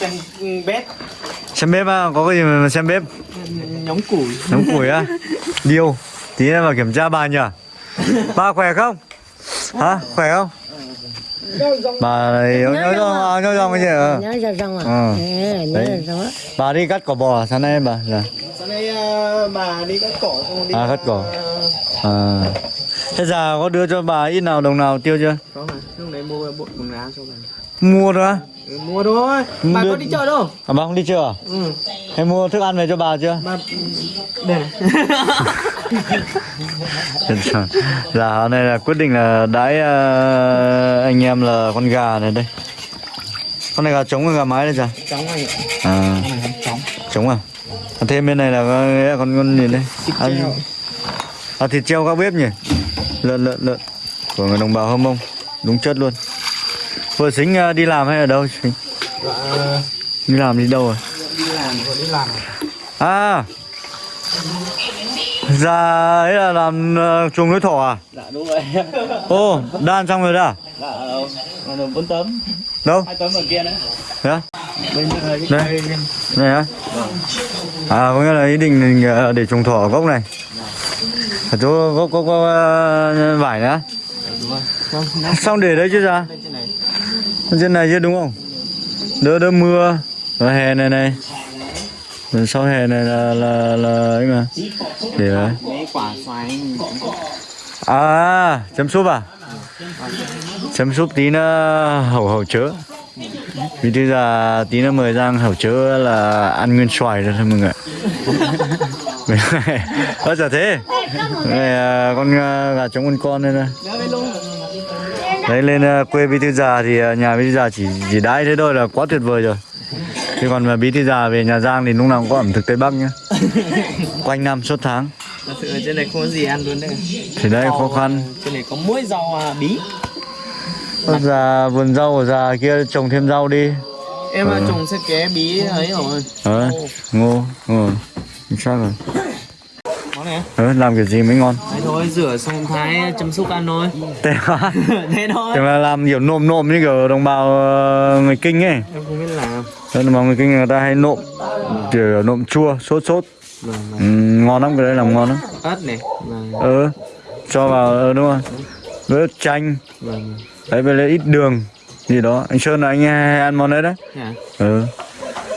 xem bếp xem bếp á có cái gì mà xem bếp nhóm củi nóng củi á điêu tí nữa vào kiểm tra bà nhỉ bà khỏe không hả khỏe không bà này nhớ nhớ nhớ nhớ cái gì ờ. nhớ rong à Ờ. Nhớ rong bà đi cắt cỏ bò sáng nay bà dạ. sáng nay ờ, bà đi cắt cỏ xong đi À, cắt cỏ. ờ, à. thế giờ có đưa cho bà ít nào đồng nào tiêu chưa có mà lúc đấy mua bộ quần áo cho bà mua ừ, mua thôi. Bà Đưa- có đi chợ đâu? À, bà không đi chưa à? ừ. Hay mua thức ăn về cho bà chưa? Bà này dạ hôm nay là quyết định là đãi ờ, anh em là con gà này đây. Con này gà trống hay gà mái đây chả chóng anh ạ. À. Trống. À? Còn thêm bên này là con con con gì đây? À, à thịt treo các bếp nhỉ? Lợn lợn lợn. Của người đồng bào hâm mông. Đúng chất luôn vừa xính ờ, đi làm hay ở đâu? Xính? Dạ, đi làm đi đâu rồi? Đi làm rồi đi làm à. Dạ ấy là làm uh, chuồng nuôi thỏ à? Dạ đúng rồi. Ô đan xong rồi đó? À? dạ còn được bốn tấm. Đâu? Hai tấm ở kia nữa. Á? bên đây. Đây. này á? À có nghĩa là ý định mình, ờ, để trồng thỏ ở gốc này. Ở chỗ gốc gốc, gốc ờ, vải nữa. Đúng rồi. Xong để đấy chứ ra trên này trên này chứ đúng không? Đỡ đỡ mưa. Và hè này này. Rồi sau hè này là là là ấy mà. Để đấy. À chấm súp à? Chấm súp tí nữa hầu hầu chớ. Vì thế giờ tí nữa mời giang hầu chớ là ăn nguyên xoài rồi thôi mọi người ơ chả thế. Này, à, con gà trống con con đây này đấy lên à, quê bí thư già thì à, nhà bí thư già chỉ chỉ đãi thế thôi là quá tuyệt vời rồi. Chứ còn mà bí thư già về nhà giang thì lúc nào cũng có ẩm thực tây bắc nhá. Quanh năm suốt tháng. Thật sự trên này không có gì ăn luôn đấy. Thì đây khó khăn. trên này có mỗi rau à, bí. Con già vườn rau của già kia trồng thêm rau đi. Em Ừ. ừ. trồng sẽ ké bí ấy rồi. Ờ. Ngô ngô. Xác rồi á? ờ làm kiểu gì mới ngon? Đấy thôi rửa xong thái chấm xúc ăn thôi. Thế à? thế thôi. Thế mà làm kiểu nộm nộm như kiểu đồng bào ờ, người kinh ấy. Em không biết làm. Thế bào người kinh người ta hay nộm kiểu nộm chua sốt sốt. Vâng vâng. ừ, ngon lắm cái đấy làm ngon lắm. Ớt này. Vâng. Ờ cho vào ờ, đúng không với chanh. Đấy với lại ít đường gì đó. Anh sơn là anh hay ăn món đấy đấy. Hả? ừ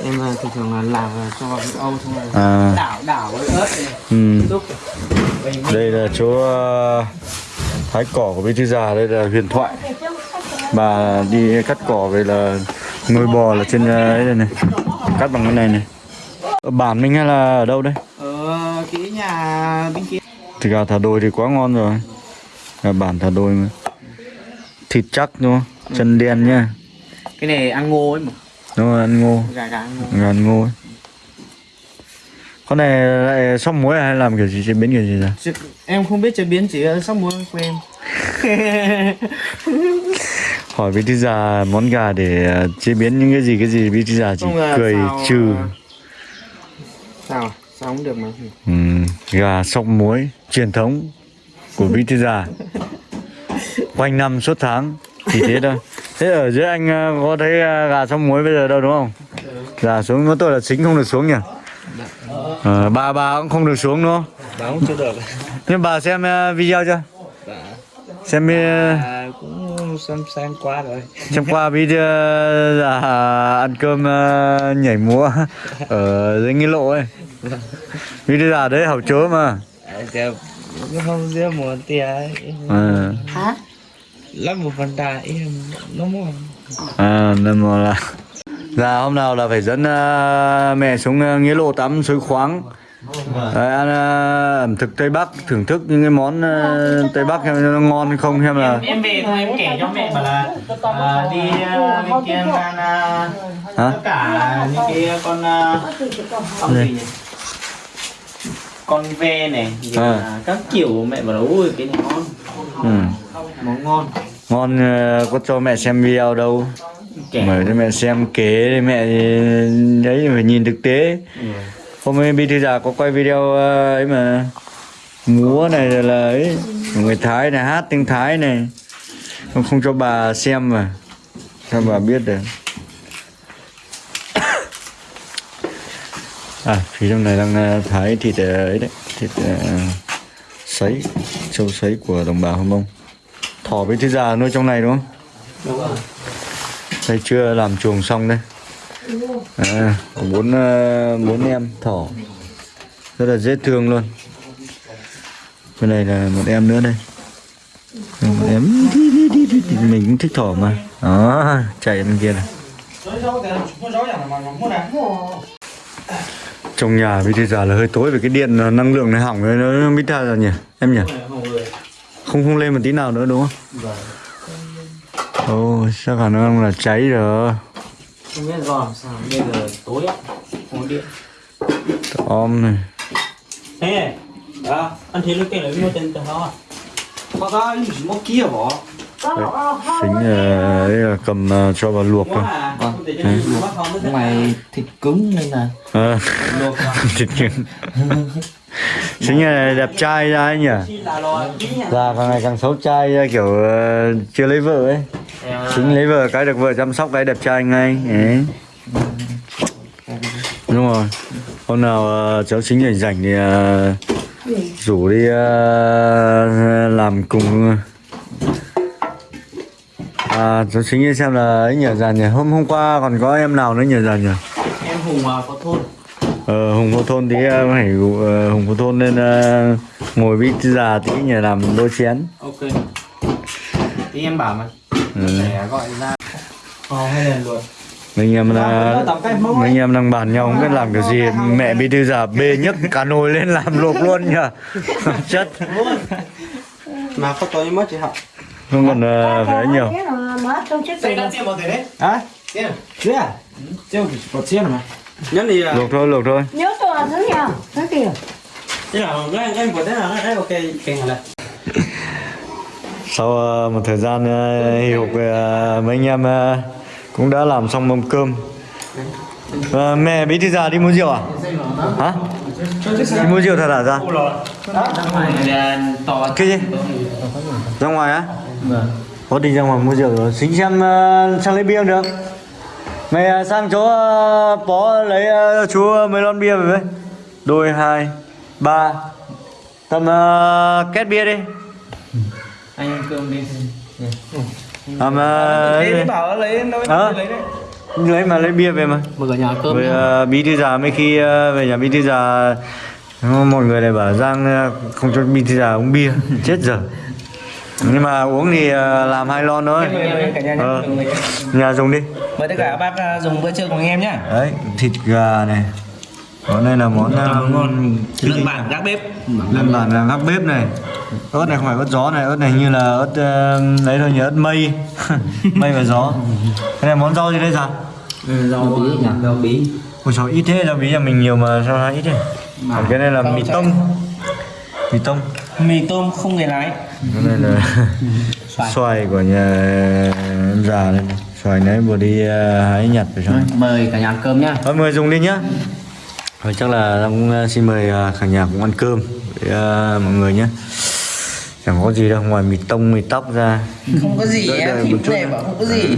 em là thường thường là làm là cho vào cái âu xong rồi à. đảo đảo với ớt này. Ừ. đây là chỗ ờ, thái cỏ của bí thư già đây là huyền thoại. Bà đi cắt cỏ về là nuôi bò là trên ờ, ấy đây này cắt bằng cái này này. Ở bản mình hay là ở đâu đây? Ở cái nhà bên kia. Thì gà thả đồi thì quá ngon rồi. Gà bản thả đồi mà. Thịt chắc đúng không? Chân đen nhá. Cái này ăn ngô ấy mà đúng rồi ăn ngô. Gà gà ăn ngô. Gà ăn ngô ấy. con này lại xong muối hay làm kiểu gì chế biến kiểu gì ra? Em không biết chế biến chỉ sóc muối của em hỏi bí thư già món gà để ờ, chế biến những cái gì cái gì bí thư già chỉ Không cười xào, trừ à, sao à? sao không được mà ừ, gà sóc muối truyền thống của bí thư già. Quanh năm suốt tháng chỉ thế thôi thế ở dưới anh ờ, có thấy ờ, gà sóc muối bây giờ đâu đúng không? Gà xuống có tôi là chính không được xuống nhỉ? Ờ, bà bà cũng không được xuống đúng không? Báo chưa được. Nhưng bà xem video chưa? Dạ. Xem ờ, à, cũng xem xem qua rồi. Trong qua video là ăn cơm nhảy múa ở dưới nghi lộ ấy. Video là đấy hậu chớ mà. À, cũng không biết một tia à, hả lắp một phần đà em nó mua à nên mà là Dạ hôm nào là phải dẫn ờ, mẹ xuống ờ, nghĩa lộ tắm suối khoáng. Đấy, ăn ờ, ẩm thực Tây Bắc thưởng thức những cái món ờ, Tây Bắc xem nó ngon hay không xem là em về thôi em kể cho mẹ bảo là à, đi à, bên kia em ăn hả? tất cả những cái con à, con gì nhỉ? Con ve này À. các kiểu mẹ bảo là ui cái này ngon. Ừ. món ngon ngon ờ, có cho mẹ xem video đâu. Mời cho mẹ xem kế để mẹ đấy phải nhìn thực tế. Ừ. hôm nay bí thư già có quay video ờ, ấy mà múa này là ấy người thái này hát tiếng thái này. Không, không cho bà xem mà. Cho bà biết được. À phía trong này đang ờ, thái thịt ờ, ấy đấy thịt ờ, sấy trâu sấy của đồng bào Hơ Mông thỏ với thịt già nuôi trong này đúng không? Đúng rồi. Đây chưa làm chuồng xong đây. À, có bốn ờ, bốn em thỏ. Rất là dễ thương luôn. Bên này là một em nữa đây. Một em. Mình cũng thích thỏ mà. Đó chạy bên kia này. Trong nhà bây giờ là hơi tối vì cái điện ờ, năng lượng này hỏng rồi nó biết ra rồi nhỉ? Em nhỉ không không lên một tí nào nữa đúng không? Ồ chắc khả năng là cháy rồi. Không biết do làm sao bây giờ tối không có điện. Om này. Thế à anh thấy lúc kia là mua tiền từ đó à? Có có gì mua kia bỏ tính ờ, ấy là cầm ờ, cho vào luộc thôi. Vâng. mày thịt cứng nên là Ờ, luộc thịt cưng chính là đẹp trai ra ấy nhỉ? Già càng ngày càng xấu trai ra, kiểu chưa lấy vợ ấy. Chính lấy vợ cái được vợ chăm sóc cái đẹp trai ngay. Ấy. đúng rồi. Hôm nào cháu chính rảnh rảnh thì rủ đi làm cùng à cháu chính đi xem là ấy nhỉ già nhỉ. Hôm hôm qua còn có em nào nữa nhỉ già nhỉ? Em hùng à, có thôn. Ờ, Hùng Vô Thôn tí phải rủ, ờ, Hùng Vô Thôn nên ờ, ngồi với già tí nhờ làm đôi chén. Ok. Thì em bảo mà. Ừ. để gọi ra. Ờ, hay là luôn. Mấy anh em là mẫu mấy anh em đang bàn nhau không biết làm kiểu gì. Mẹ bí thư già bê nhấc cả nồi lên làm luộc luôn nhờ chất mà có tối mất chị học không còn ờ, phải nhiều. à? Thế à mà. Nhớ đi à. Luộc thôi luộc thôi. Nhớ tôi là thứ nào thế kìa thế nào em em của thế nào? Đấy ok kèn là sau ờ, một thời gian ờ, mấy anh em cũng đã làm xong mâm cơm. Mẹ bí thư già đi mua rượu à? Hả? Đi mua rượu thật à ra? Cái gì? Ra ngoài á có đi ra ngoài mua rượu rồi. Xính xem uh, sang lấy bia được? Mày uh, sang chỗ uh, bó lấy uh, chú mấy lon bia về với. Đôi hai ba. Tầm uh, két bia đi. Anh ăn cơm đi. Làm uh, bảo lấy đâu lấy đấy. Lấy mà lấy bia về mà. Mở cửa nhà cơm với uh, bí thư già mấy khi uh, về nhà bí thư già mọi người lại bảo giang uh, không cho bí thư già uống bia. Chết giờ nhưng mà uống thì uh, làm hai lon thôi. Cả nhà nhé. Ờ, nhà dùng đi. Mời tất cả các bác à, dùng bữa trưa cùng em nhé. Đấy thịt gà này. Món này là món uh, ngon. Lợn bản gác bếp. lên bản là gác bếp này. Ớt này không phải ớt gió này ớt này như là ớt uh, đấy thôi nhớ ớt mây. Mây và gió. Cái này món rau gì đây sao rau bí nhỉ? Rau bí. Ôi trời ít thế rau bí nhà mình nhiều mà sao ít thế? Cái này là mì tông mì tông mì tôm không người lái. Này là xoài. của nhà em già này. Xoài nãy vừa đi uh, hái nhặt về xong mời cả nhà ăn cơm nhá. Thôi mời dùng đi nhá. Thôi chắc là cũng uh, xin mời uh, cả nhà cũng ăn cơm với mọi người nhé chẳng có gì đâu ngoài mì tông mì tóc ra. Không có gì em chút này bảo không có gì